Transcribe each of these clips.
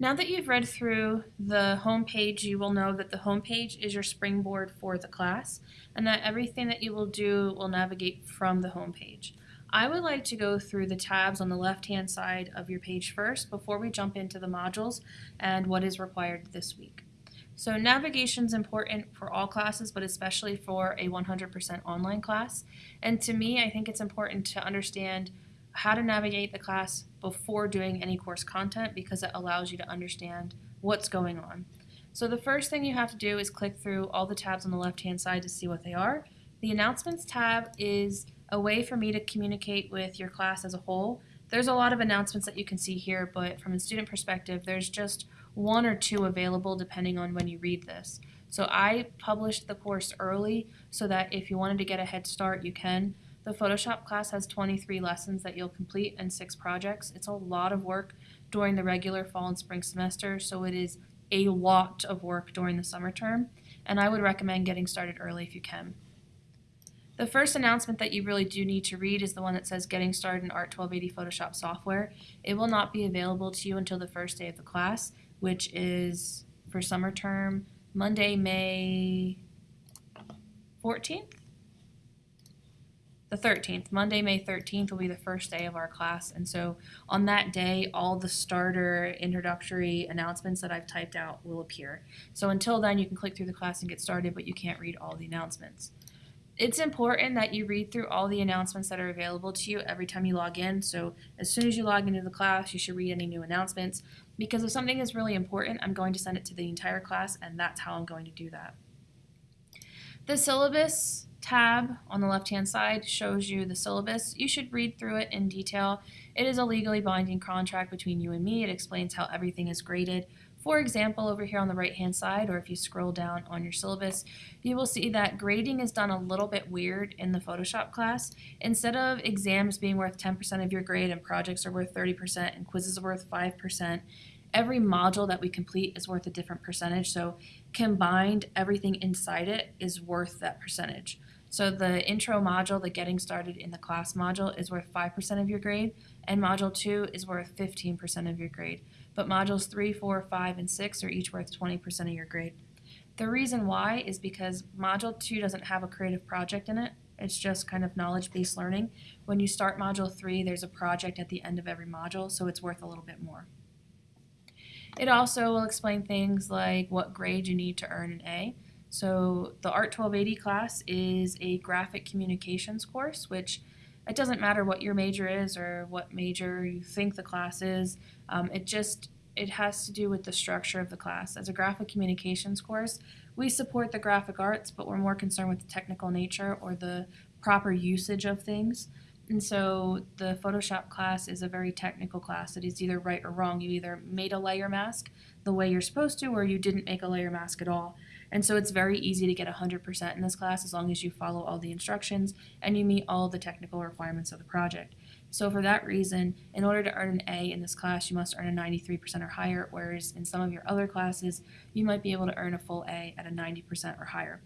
Now that you've read through the home page, you will know that the home page is your springboard for the class and that everything that you will do will navigate from the home page. I would like to go through the tabs on the left-hand side of your page first before we jump into the modules and what is required this week. So navigation is important for all classes, but especially for a 100% online class. And to me, I think it's important to understand how to navigate the class before doing any course content because it allows you to understand what's going on. So the first thing you have to do is click through all the tabs on the left hand side to see what they are. The announcements tab is a way for me to communicate with your class as a whole. There's a lot of announcements that you can see here, but from a student perspective, there's just one or two available depending on when you read this. So I published the course early so that if you wanted to get a head start, you can. The Photoshop class has 23 lessons that you'll complete and six projects. It's a lot of work during the regular fall and spring semester, so it is a lot of work during the summer term, and I would recommend getting started early if you can. The first announcement that you really do need to read is the one that says Getting Started in Art 1280 Photoshop Software. It will not be available to you until the first day of the class, which is for summer term, Monday, May 14th? The 13th. Monday, May 13th will be the first day of our class. And so on that day, all the starter introductory announcements that I've typed out will appear. So until then, you can click through the class and get started, but you can't read all the announcements. It's important that you read through all the announcements that are available to you every time you log in. So as soon as you log into the class, you should read any new announcements because if something is really important, I'm going to send it to the entire class and that's how I'm going to do that. The syllabus tab on the left hand side shows you the syllabus. You should read through it in detail. It is a legally binding contract between you and me. It explains how everything is graded. For example, over here on the right hand side, or if you scroll down on your syllabus, you will see that grading is done a little bit weird in the Photoshop class. Instead of exams being worth 10% of your grade and projects are worth 30% and quizzes are worth 5%, every module that we complete is worth a different percentage. So combined, everything inside it is worth that percentage. So the intro module, the getting started in the class module, is worth 5% of your grade, and module 2 is worth 15% of your grade. But modules 3, 4, 5, and 6 are each worth 20% of your grade. The reason why is because module 2 doesn't have a creative project in it. It's just kind of knowledge-based learning. When you start module 3, there's a project at the end of every module, so it's worth a little bit more. It also will explain things like what grade you need to earn an A. So the Art 1280 class is a graphic communications course, which it doesn't matter what your major is or what major you think the class is. Um, it just it has to do with the structure of the class. As a graphic communications course, we support the graphic arts, but we're more concerned with the technical nature or the proper usage of things. And so the Photoshop class is a very technical class. It is either right or wrong. You either made a layer mask the way you're supposed to or you didn't make a layer mask at all. And so it's very easy to get 100% in this class as long as you follow all the instructions and you meet all the technical requirements of the project. So for that reason, in order to earn an A in this class, you must earn a 93% or higher, whereas in some of your other classes, you might be able to earn a full A at a 90% or higher.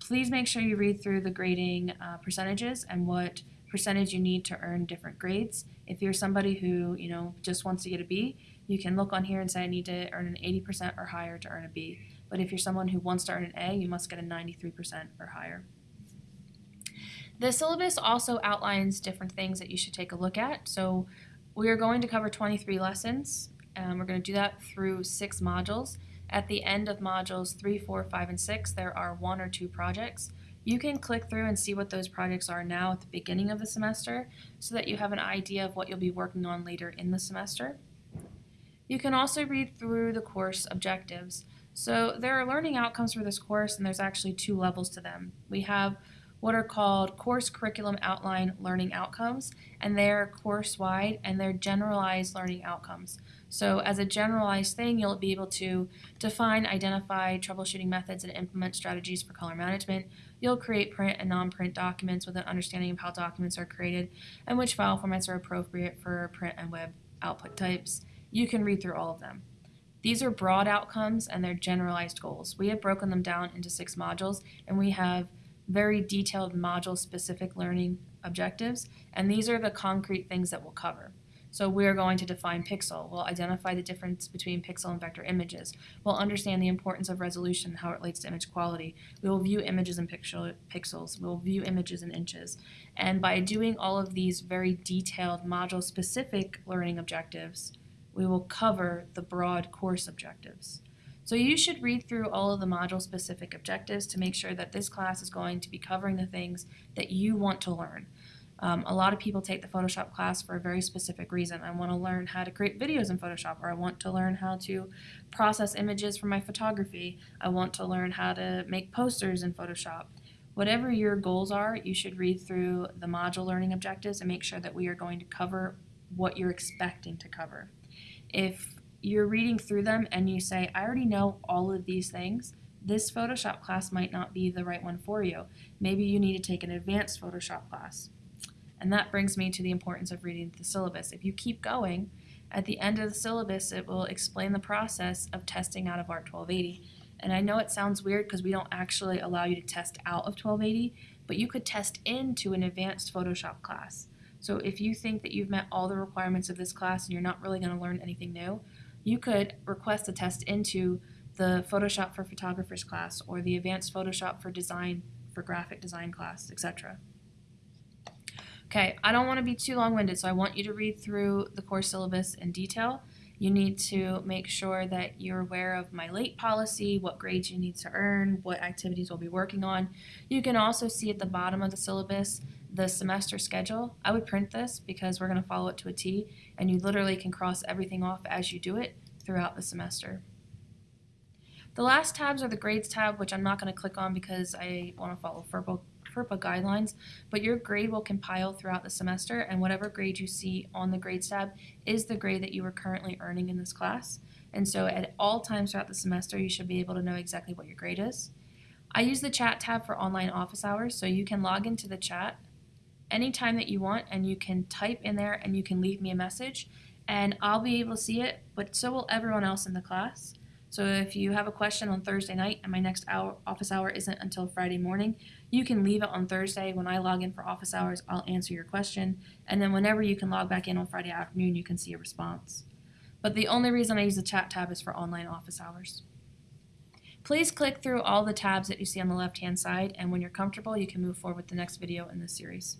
Please make sure you read through the grading uh, percentages and what percentage you need to earn different grades. If you're somebody who, you know, just wants to get a B, you can look on here and say I need to earn an 80% or higher to earn a B. But if you're someone who wants to earn an A, you must get a 93% or higher. The syllabus also outlines different things that you should take a look at. So we are going to cover 23 lessons. and we're going to do that through six modules. At the end of modules 3, 4, 5, and 6, there are one or two projects. You can click through and see what those projects are now at the beginning of the semester so that you have an idea of what you'll be working on later in the semester. You can also read through the course objectives. So there are learning outcomes for this course, and there's actually two levels to them. We have what are called course curriculum outline learning outcomes, and they're course-wide and they're generalized learning outcomes. So as a generalized thing, you'll be able to define, identify troubleshooting methods, and implement strategies for color management. You'll create print and non-print documents with an understanding of how documents are created and which file formats are appropriate for print and web output types. You can read through all of them. These are broad outcomes and they're generalized goals. We have broken them down into six modules and we have very detailed module specific learning objectives and these are the concrete things that we'll cover. So we're going to define pixel. We'll identify the difference between pixel and vector images. We'll understand the importance of resolution and how it relates to image quality. We will view images in pixel, pixels. We'll view images in inches. And by doing all of these very detailed module-specific learning objectives, we will cover the broad course objectives. So you should read through all of the module-specific objectives to make sure that this class is going to be covering the things that you want to learn. Um, a lot of people take the Photoshop class for a very specific reason. I want to learn how to create videos in Photoshop, or I want to learn how to process images for my photography. I want to learn how to make posters in Photoshop. Whatever your goals are, you should read through the module learning objectives and make sure that we are going to cover what you're expecting to cover. If you're reading through them and you say, I already know all of these things, this Photoshop class might not be the right one for you. Maybe you need to take an advanced Photoshop class. And that brings me to the importance of reading the syllabus. If you keep going, at the end of the syllabus, it will explain the process of testing out of ART 1280. And I know it sounds weird because we don't actually allow you to test out of 1280, but you could test into an advanced Photoshop class. So if you think that you've met all the requirements of this class and you're not really going to learn anything new, you could request a test into the Photoshop for Photographers class or the Advanced Photoshop for Design for Graphic Design class, etc. Okay, I don't want to be too long-winded, so I want you to read through the course syllabus in detail. You need to make sure that you're aware of my late policy, what grades you need to earn, what activities we'll be working on. You can also see at the bottom of the syllabus the semester schedule. I would print this because we're going to follow it to a T, and you literally can cross everything off as you do it throughout the semester. The last tabs are the grades tab, which I'm not going to click on because I want to follow FERPA, FERPA guidelines, but your grade will compile throughout the semester, and whatever grade you see on the grades tab is the grade that you are currently earning in this class. And so at all times throughout the semester, you should be able to know exactly what your grade is. I use the chat tab for online office hours, so you can log into the chat anytime that you want and you can type in there and you can leave me a message and I'll be able to see it, but so will everyone else in the class. So if you have a question on Thursday night and my next hour, office hour isn't until Friday morning, you can leave it on Thursday. When I log in for office hours, I'll answer your question. And then whenever you can log back in on Friday afternoon, you can see a response. But the only reason I use the chat tab is for online office hours. Please click through all the tabs that you see on the left-hand side, and when you're comfortable, you can move forward with the next video in this series.